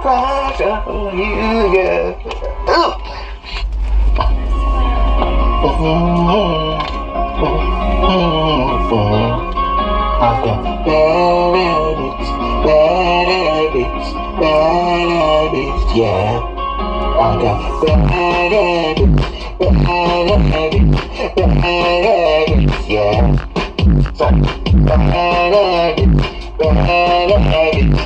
crush on you, girl. Ooh. I got bad habits, bad habits, bad habits, yeah. I got bad habits, bad habits, bad habits, yeah. So, bad habits, bad habits,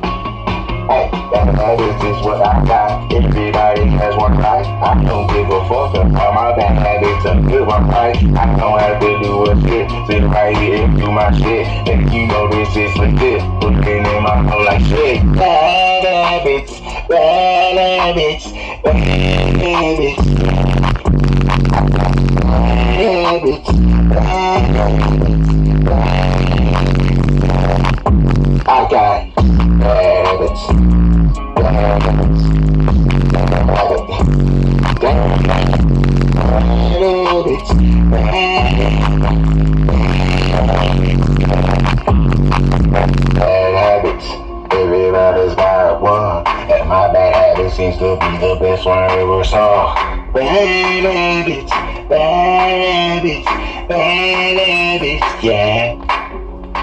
Bad bad bad bad. Hey, bad habits is what I got. Everybody has one right. I don't give a fuck all my bad habits are good one right. I don't have to do a shit. Sit right here and do my shit. And you know this is legit. Looking in my mouth like shit. Bad habits, bad habits, bad habits. Habits, bad habits, bad habits. I got bad habits. Everybody's got one, and my bad habit seems to be the best one ever saw. Bad habits, bad habits, bad habits, yeah.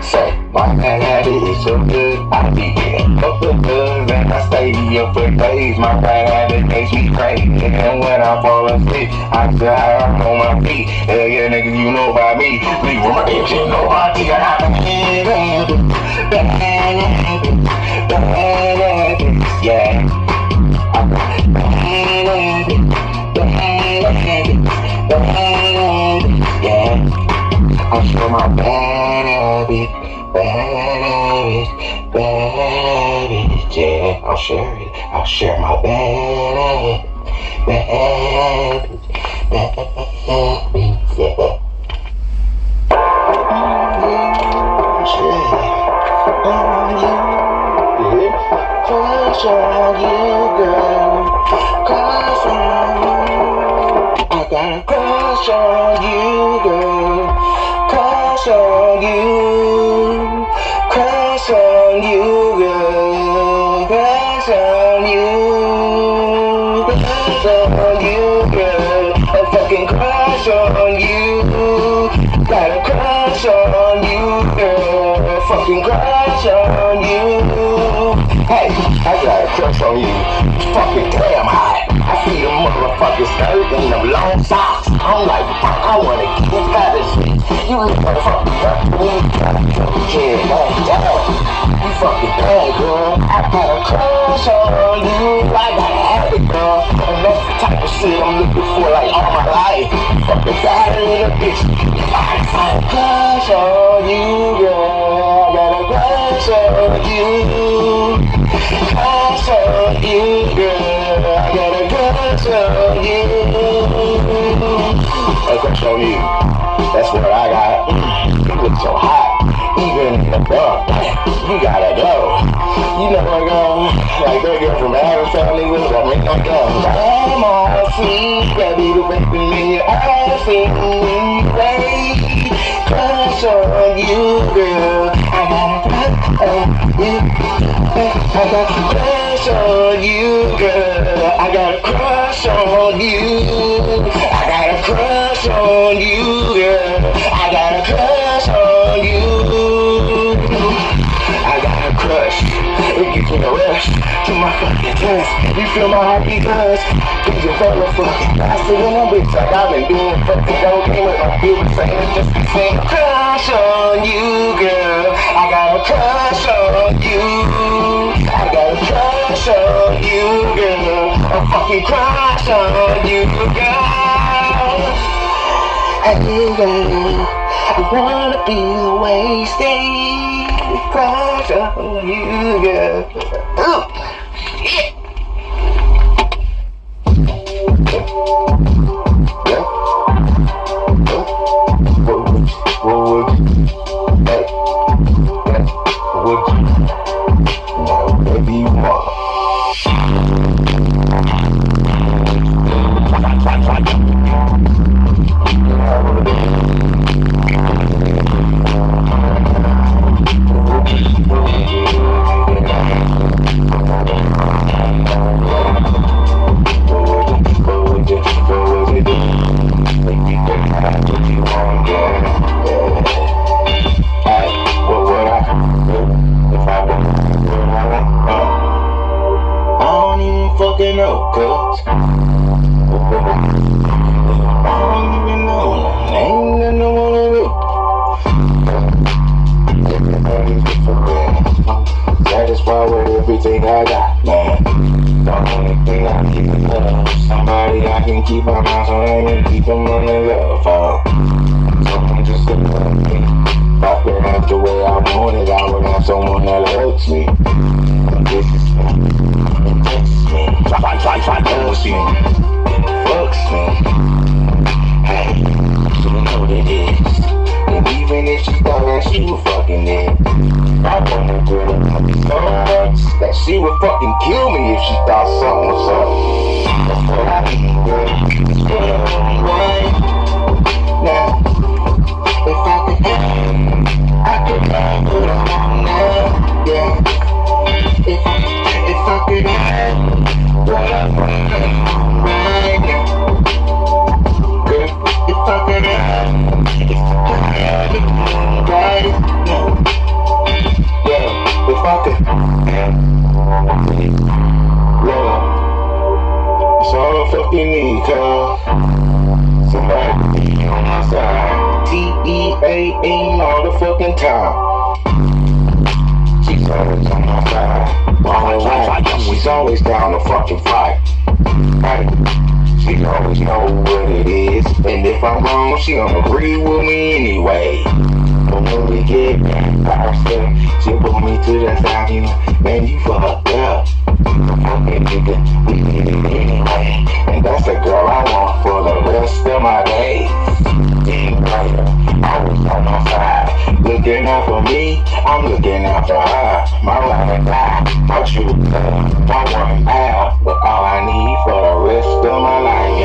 Say, my bad habit is so good, I getting up the good and I stay up for days. My bad habit makes me crazy, and when I fall asleep, I die on my feet. Hell yeah, niggas, you know about me. Leave with my bitch, you know about me. I bad habits, bad habits, bad. I got bad habits, bad habits, yeah. I'll show my bad habit, yeah. I'll share it. I'll share my bad habit, bad habit, bad habit, yeah. Crush on on you. Got a crush on you, girl. Fucking crush on you. Hey, I got a crush on you. Fucking damn motherfucking skirt and them long socks. I'm like, fuck, I wanna get inside this shit. You look like fucking fucking me. You fucking girl. I got a crush on you. I gotta girl. And that's the type of shit I'm looking for like all my life. Bitch. I got a crush on you, girl. I got a crush on you. Crush on you, girl. On you. A crush on you. That's what I got. You look so hot. Even in the dark. You gotta go. You know I go. Like that girl from Addams Family was a ring like that. I'm all sweet. Baby, the. Sing me, Crush on you, girl. I got a crush on you, girl. I got a crush on you. I got a crush on you, girl. I got a crush on you. I got a crush. Gives a to my fucking chest. You feel my heartbeat buzz. Things are full of fuck. I see when I'm bitch like I've been doing fucking dope game with my bitch saying just the same. Crush on you, girl. I got a crush on you. I got a crush on you, girl. A fucking crush on you, girl. Hey, girl. I wanna be wasted. Crush on you, girl. Ooh. Satisfied with everything I got, man. The only thing I need is love. Somebody I can keep my mouth so I can keep them on the love. Uh. Someone just to love me. If I could have the way I want it, I would have someone that loves me. This is me. This is me. Try, try, try, loves me. Fucks me. Hey, you know what it is. And even if she thought that she was fucking it, I wanna do it so much that she would fucking kill me if she thought something was up. That's what I girl. I fucking need, cuz. Somebody be on my side. T-E-A ain't all the fucking time. She's always on my side. Always All right. She's always down to fucking fight. Right. She always know what it is. And if I'm wrong, she don't agree with me anyway. But when we get back by ourselves, she pull me to the side, you know, man, you fucked up. And that's the girl I want for the rest of my days. On. Looking out for me, I'm looking out for her. My my one all I need for the rest of my life,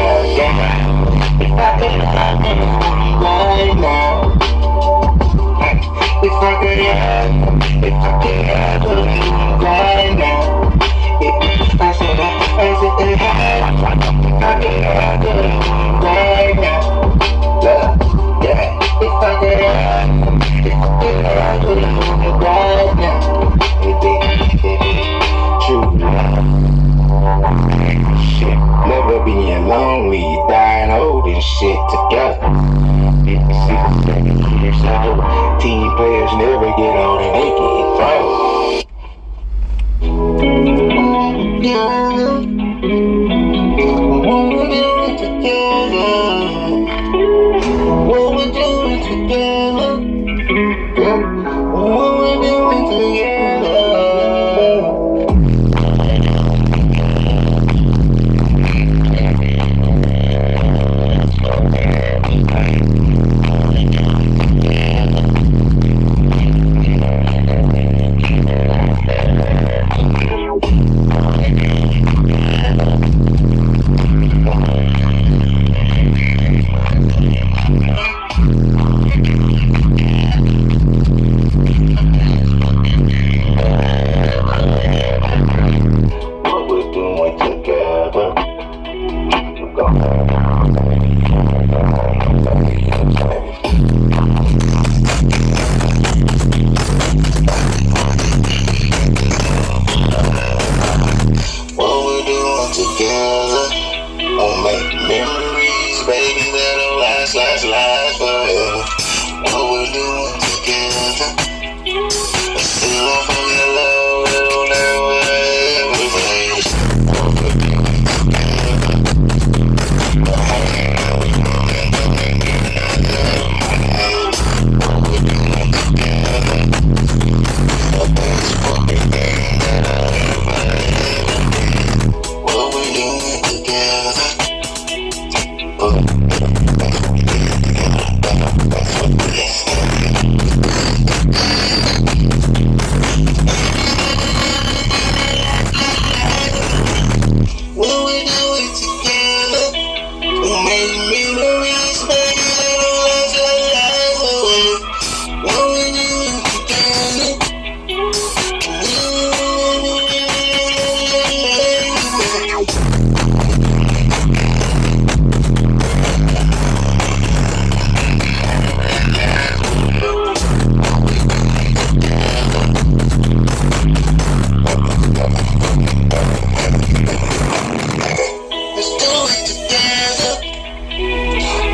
right now. Bye.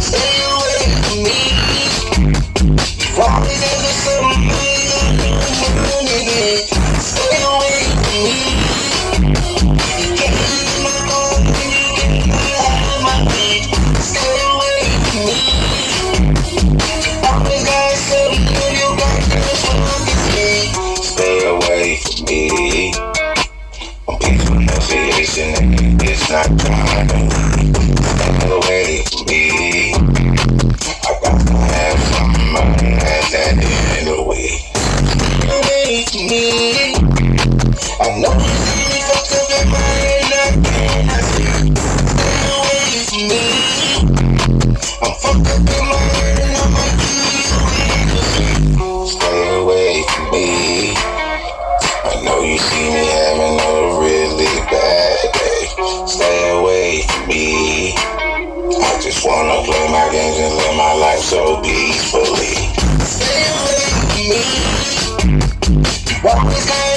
Stay See me having a really bad day. Stay away from me. I just wanna play my games and live my life so peacefully. Stay away from me. What was that?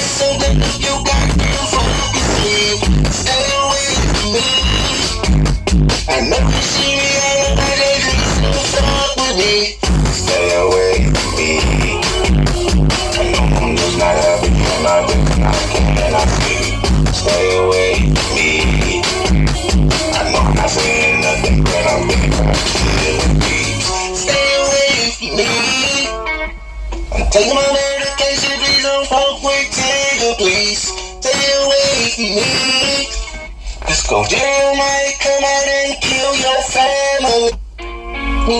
I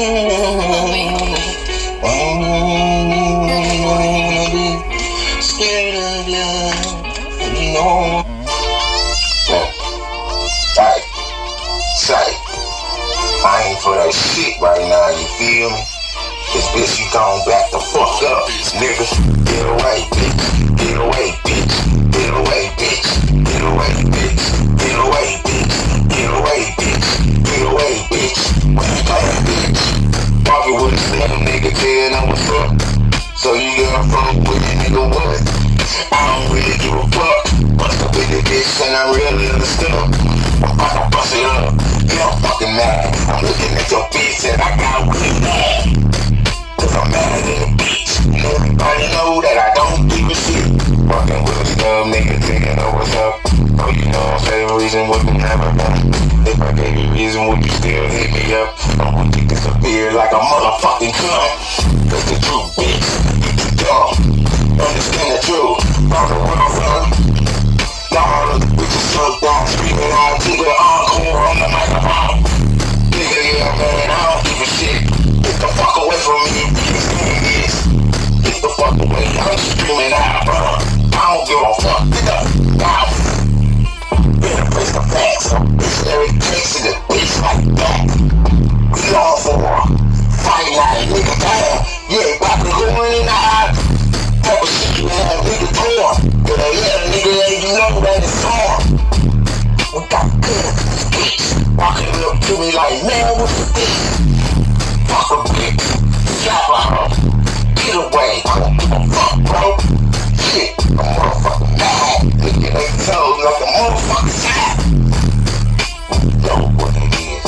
ain't for that shit right now, you feel me? This bitch, you gone back the fuck up, niggas Get away, bitch. Get away, bitch. Get away, bitch. Get away, bitch. Let a nigga tell I'm a fuck. So you gotta fuck with a nigga what? I don't really give a fuck. Bust up in your bitch and I really understand. I'm gonna bust it up. You don't fucking mad. I'm looking at your bitch and I got really mad. Cause I'm mad at the bitch. And everybody know that I don't give a shit. Fucking with a snub, nigga thinking I what's up. Oh, you know I'm saying reason what been happening. If my baby reason would you still hit me up, I'm gonna take this up here like a motherfucking cunt. Cause the truth, bitch, you too dumb. Understand the truth, fuck around, son. Dog, bitches so dumb, screaming out to the encore on the microphone. Nigga, yeah, man, I don't give a shit. Get the fuck away from me, bitch, niggas. Get the fuck away, I'm screaming out, bro. I don't give a fuck, nigga. Wow. Better place the facts on bitch every case in a bitch like that. We all for a fight like nigga down. You ain't about to go in and out. Type of shit you have nigga torn. But I let a nigga let you know that it's torn. We got good bitch walking up to me like, man, what's the thing? Fuck a bitch. Slap her. Get away. I don't give a fuck, bro. Shit, I'm motherfucking mad. Nigga, they told like a motherfucking sad. You know what it is.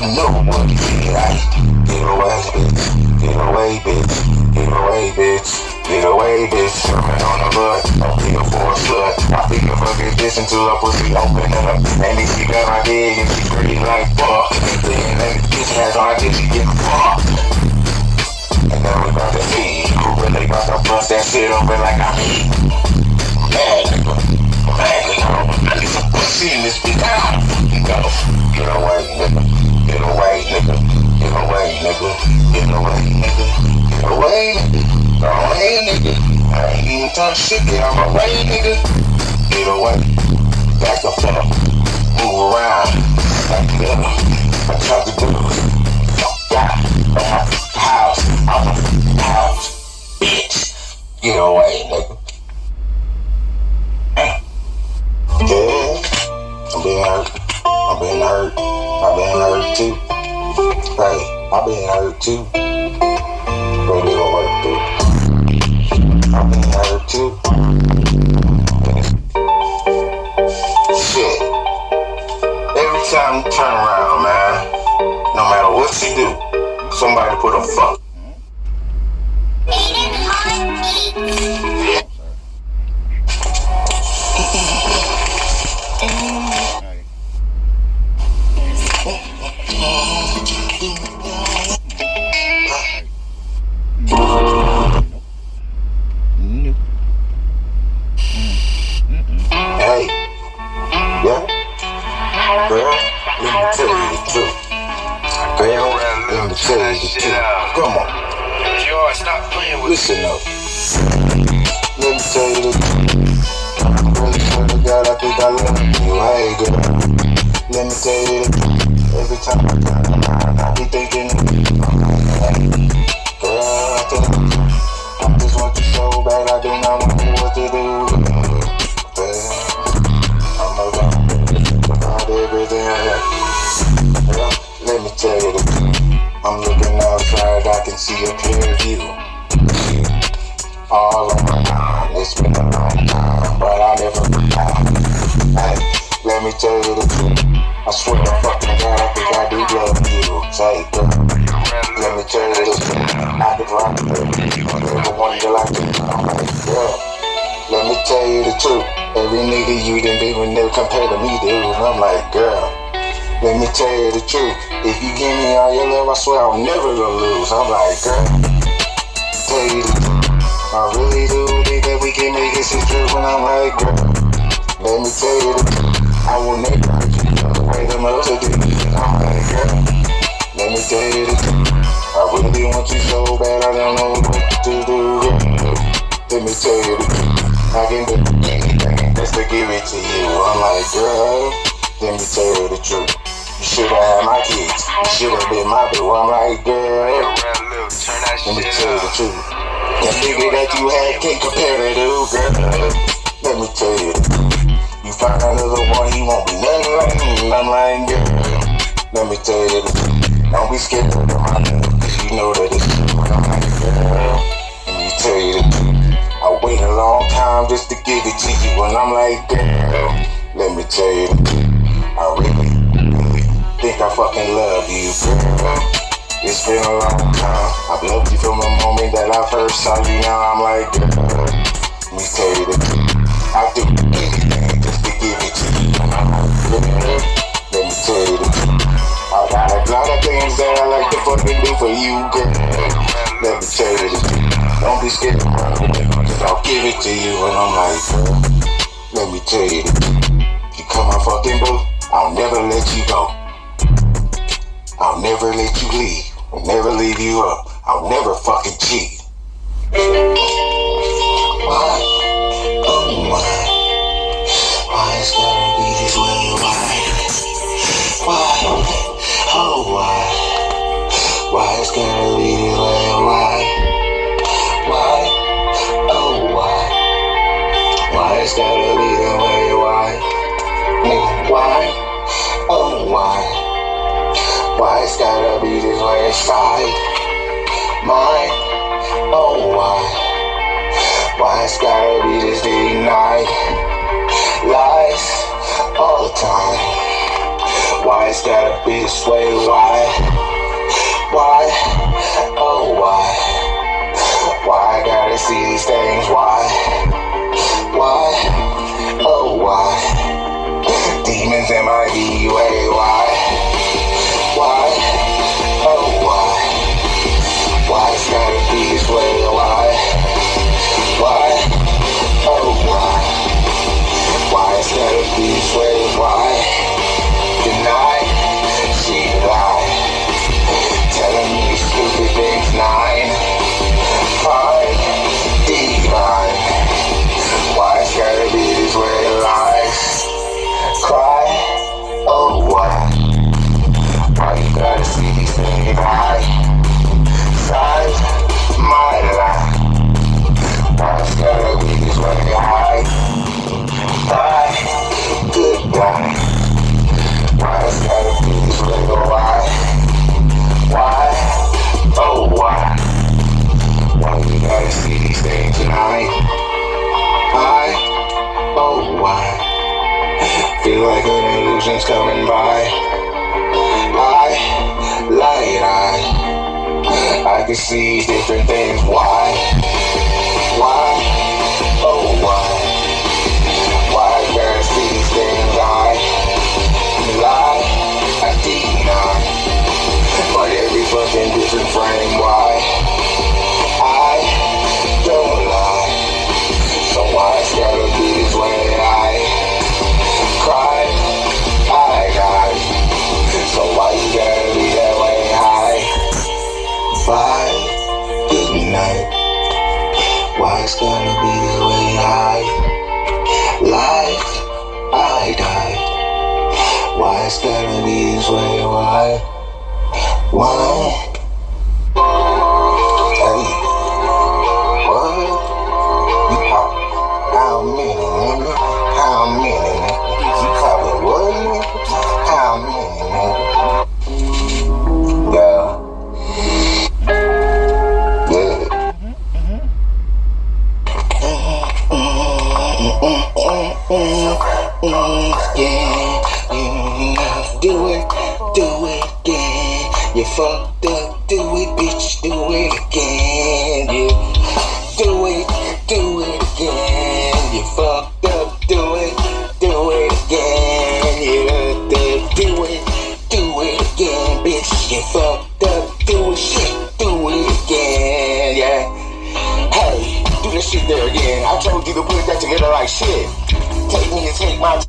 You know what it is? Get away, bitch. Get away, bitch. Get away, bitch. Get away, bitch. Sherman on the butt. I'm for a slut. I think a fucking bitch until her pussy open up. And if she got my dick and she pretty like fuck. Then the bitch has her dick, she get fucked. And now we about to see really about to bust that shit open like I mean. Mad nigga. I need some pussy in this bitch. Ah, go. Get away, nigga. Get away, nigga. Get away, nigga. Get away, nigga. Get away, nigga. Get away, nigga. I ain't even talk shit. Get out my way, nigga. Get away. Back the fuck. Move around. Back it up. I tried to do it. Fuck that. On my house. On my house. Bitch. Get away, nigga. Yeah. I'm being hurt. I'm being hurt. I'm being hurt too. Hey, I'm being hurt too. But it don't work too. I'm being hurt too. Shit. Every time you turn around, man, no matter what you do, somebody put a fuck. Listen up. Let me tell you. I really swear to God, I think I love you. Hey, girl. Let me tell you truth. Every time I I be thinking been with never compare to me, dude. And I'm like, girl, let me tell you the truth. If you give me all your love, I swear I'll never gonna lose. I'm like, girl, tell you the truth. I really do think that we can make it true when I'm like, girl, let me tell you the truth. I will never hurt you the way the others do. I'm like, girl, let me tell you the truth. I really want you so bad, I don't know what to do. Let me tell you the truth. I can do anything just to give it to you. I'm like, girl, let me tell you the truth. You should have had my kids. You should have been my boo. I'm like, girl, let me tell you the truth. That nigga that you had can't compare to you, girl. Let me tell you. You find another one, he won't be nothing like me. I'm like, girl, let me tell you the truth. Don't be scared of my love, cause you know that it's true. I'm like, girl, let me tell you the truth. Wait a long time just to give it to you, and I'm like, girl, let me tell you. I really, really think I fucking love you, girl. It's been a long time. I've loved you from the moment that I first saw you. Now I'm like, girl, let me tell you the. I do anything just to give it to you. And I'm like, girl, let me tell you. I got a lot of things that I like to fucking do for you, girl. Let me tell you. Don't be scared. I'll give it to you, and I'm like, let me tell you, you come my fucking boo, I'll never let you go. I'll never let you leave. I'll never leave you up. I'll never fucking cheat. Why? Oh why? Why it's gotta be this way? Why? Why? Oh why? Why it's gotta be this way? Inside. Mine, oh why? Why it's gotta be this day night? Lies all the time. Why it's gotta be this way? Why? Why? Oh why? Why I gotta see these things? Why? Why? Oh why? You do it, bitch, do it again. Yeah, do it, do it again. You fucked up, do it, do it again. Yeah, do do it, do it again, bitch. You fucked up, do it, shit, do it again. Yeah. Hey, do this shit there again. I told you to put that together like shit. Take me and take my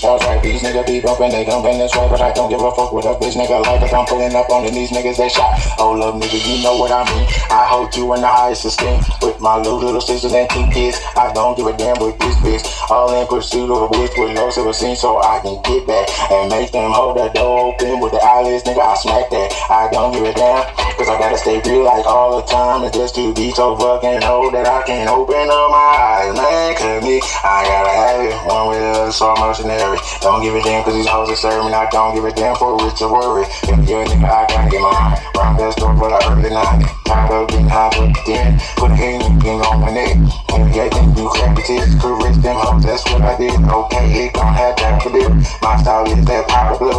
freestyle's right. These niggas be bumping, they dumping this way. But I don't give a fuck what a bitch nigga like. If I'm pulling up on these niggas, they shot. Oh, love nigga, you know what I mean. I hold you in the highest esteem. With my little, little sisters and two kids. I don't give a damn with this bitch. All in pursuit of a bitch with no silver scene so I can get back. And make them hold the door open with the eyelids, nigga. I smack that. I don't give a damn. Cause I gotta stay real like all the time. And just to be so fucking old that I can't open up my eyes, man. Cause me, I gotta have it. One way or the other, so I'm mercenary. Don't give a damn cause these hoes are serving. I don't give a damn for rich or worry. If you're a nigga, I gotta get mine. Round that store, but I the nine. Tired of getting high with the den. Put a hand on my neck. And yeah, think you the tits. Rich them hoes, that's what I did. Okay, it don't have time for this. My style is that power blue.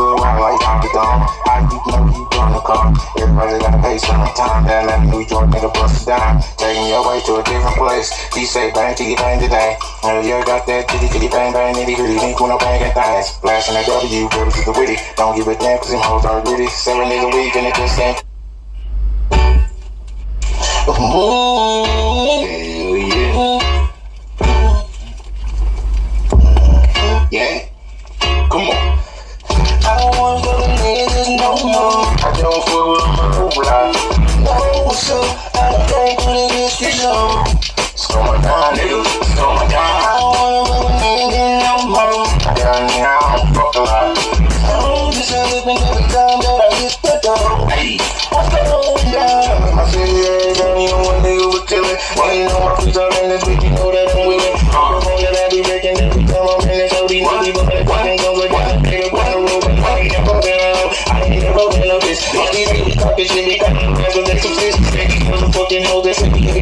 Good around like Donkey Kong. I you know you gonna come. Everybody gotta pay some time. That let New York nigga bust down. Taking your way to a different place. He say bang to bang today. And you got that titty titty bang bang nitty gritty. Think when I'm banging things. Blasting that W, go to the witty. Don't give a damn cause them hoes are gritty. Seven days a week and it just ain't. Hell yeah. Yeah. Come on. I don't wanna go no more. I don't fuck with my whole what's up? I don't what it is for sure. It's going down, nigga. It's going down. I don't wanna go to niggas no more. I got. Fuck a. I don't have it every time that I hit the. Hey, what's going down? I said, yeah, don't even one nigga was chillin'. Well, you know my feet are in this bitch, you know that I'm willing. I ain't never been up this. All these niggas talking shit, they got me never let some shit. Niggas was a fucking hoe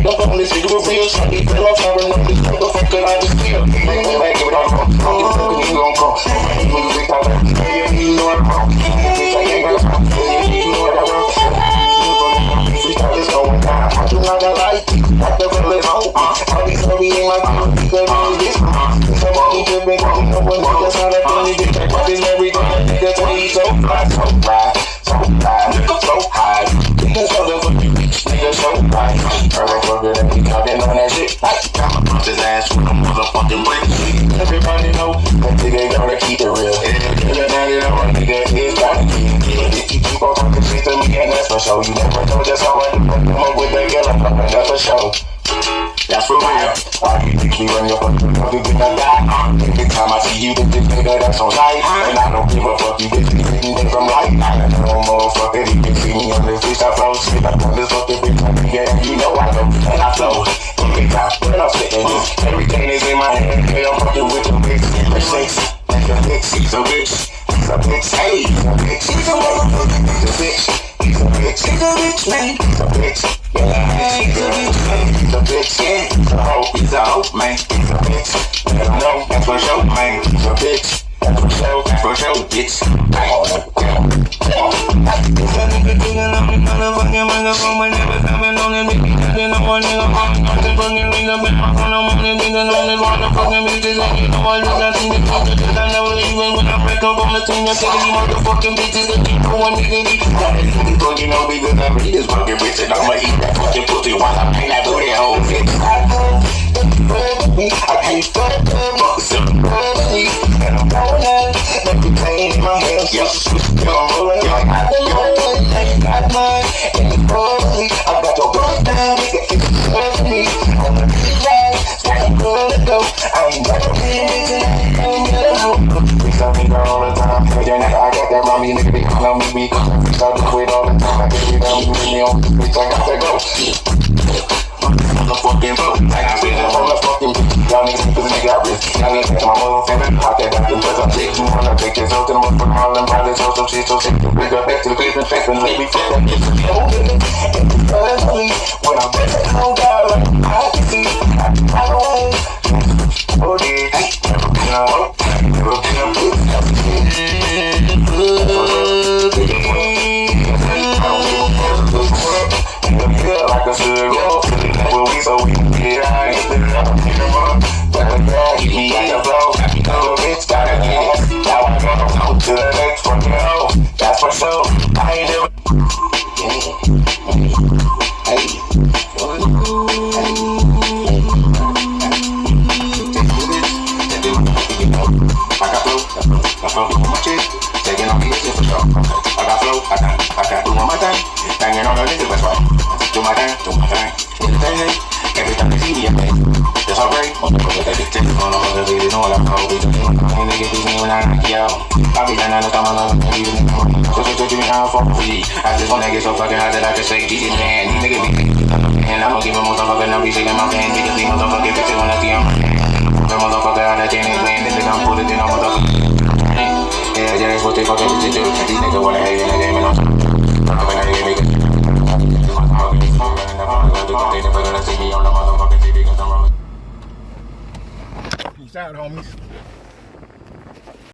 don't this nigga, real fell off, I run up this motherfucker, I just feel. Like it, think I'm like. Bitch, I stop. Yeah, you I'm wrong. I do not like it. I never let. All these homies in I'm this. Somebody just been going up with niggas on that funny bitch. Like, what tell so so so so high. Niggas motherfucking bitch, nigga so high. Motherfucker on that shit. I'ma punch his ass with a motherfucking. Everybody know that nigga gotta keep it real. Nigga, now You keep on talking shit to me, and that's for sure. You never know just how I do. Come up with that girl, I'm that's for sure. That's for real. Why you think me run your fucking you think I die? Every time I see you, this bitch nigga, that's on sight. And I don't give a fuck, you bitch, you getting it from life. No motherfucker, you can see me on this bitch, I flow. Spit up on this fucking bitch, I can get you know I don't know. And I flow. Every time when I'm spitting this, everything is in my head. Hey, I'm fucking with your bitch. You're sexy, like a she's a bitch. He's a bitch, hey, he's a bitch. He's a a bitch. He's a bitch, he's a bitch, man. He's a bitch. Yeah, he's a bitch, man. He's a bitch, yeah. He's a hoe, he's a hoe, man. He's a bitch. Know, that's for sure, man. He's a bitch. That's for sure, that's for sure, bitch. This a nigga thinking I'm the motherfucking microphone, but never coming on it, bitch. Nothing on one nigga, I'm not the fucking nigga, bitch. I'm on the money, nigga, on this motherfucking bitches, and you know I just got things to do. I never leave when I break up on the team, you're taking these motherfucking bitches, that keep going, nigga, these. Got this nigga fucking know because I read this fucking bitch, and I'ma eat that fucking pussy while I paint that booty hole, bitch. I know. I can't fuck them up, so early, and I'm the pain in my hands, yeah, I'm rolling don't that's. I ain't never. I wanna get so fucking high that I say, man, be and I'ma give a motherfucker, be shaking my pants, when I see them. The motherfucker out of Jenny playing, then they gon' put it in a motherfucker. Yeah, yeah, that's what they fucking bitches do. These niggas wanna hate in the game, and I'm I'm. Peace out, homies.